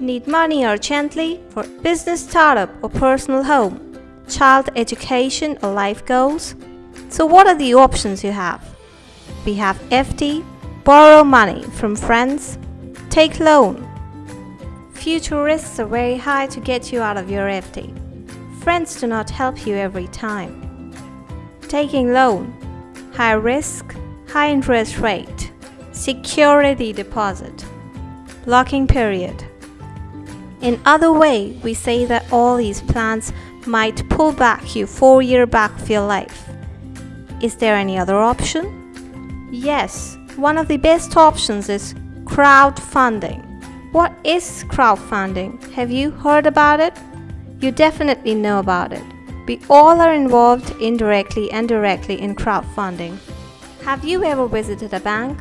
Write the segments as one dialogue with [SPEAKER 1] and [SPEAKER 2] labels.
[SPEAKER 1] Need money urgently for business startup or personal home, child education or life goals? So what are the options you have? We have FD, borrow money from friends, take loan. Future risks are very high to get you out of your FD. Friends do not help you every time. Taking loan, high risk, high interest rate, security deposit, locking period. In other way, we say that all these plans might pull back your 4 year back of your life. Is there any other option? Yes, one of the best options is crowdfunding. What is crowdfunding? Have you heard about it? You definitely know about it. We all are involved indirectly and directly in crowdfunding. Have you ever visited a bank?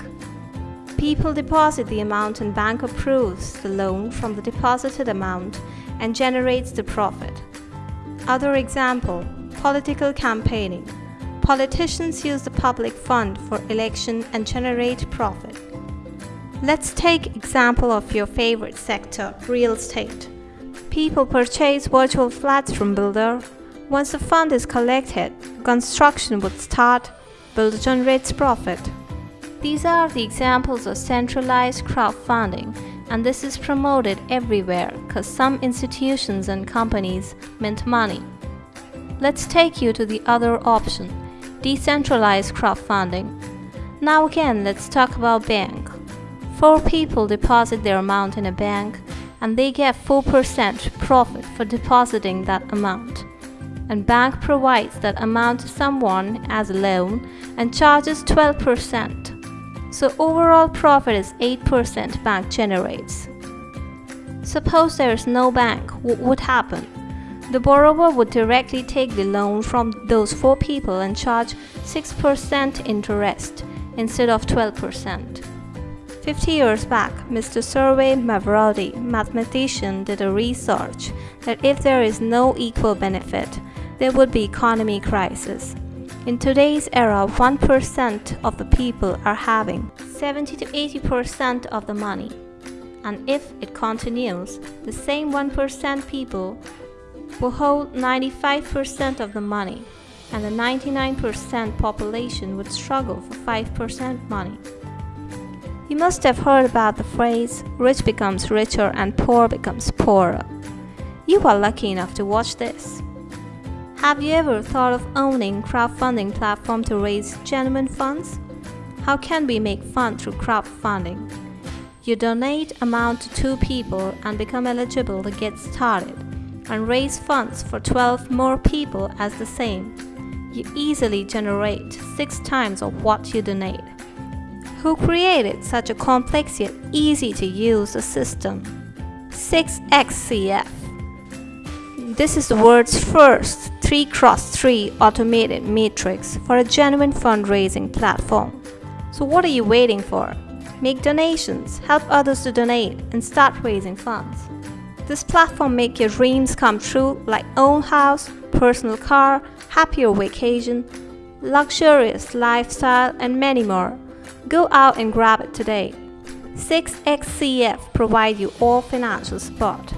[SPEAKER 1] People deposit the amount and bank approves the loan from the deposited amount and generates the profit. Other example, political campaigning. Politicians use the public fund for election and generate profit. Let's take example of your favorite sector, real estate. People purchase virtual flats from builder. Once the fund is collected, construction would start builder generates profit. These are the examples of centralized crowdfunding and this is promoted everywhere because some institutions and companies mint money. Let's take you to the other option, decentralized crowdfunding. Now again, let's talk about bank. Four people deposit their amount in a bank and they get 4% profit for depositing that amount and bank provides that amount to someone as a loan and charges 12%. So overall profit is 8% bank generates. Suppose there is no bank, what would happen? The borrower would directly take the loan from those four people and charge 6% interest instead of 12%. 50 years back, Mr. Sergei Mavrodi, mathematician, did a research that if there is no equal benefit, there would be economy crisis. In today's era, 1% of the people are having 70 to 80% of the money. And if it continues, the same 1% people will hold 95% of the money and the 99% population would struggle for 5% money. You must have heard about the phrase, rich becomes richer and poor becomes poorer. You are lucky enough to watch this. Have you ever thought of owning crowdfunding platform to raise genuine funds? How can we make fun through crowdfunding? You donate amount to two people and become eligible to get started and raise funds for 12 more people as the same. You easily generate 6 times of what you donate. Who created such a complex yet easy to use system? 6xCF. This is the world's first 3 cross 3 automated matrix for a genuine fundraising platform. So what are you waiting for? Make donations, help others to donate, and start raising funds. This platform make your dreams come true like own house, personal car, happier vacation, luxurious lifestyle, and many more. Go out and grab it today. 6xCF provide you all financial support.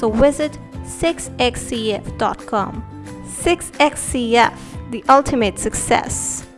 [SPEAKER 1] So visit 6xcf.com 6xCF, the ultimate success.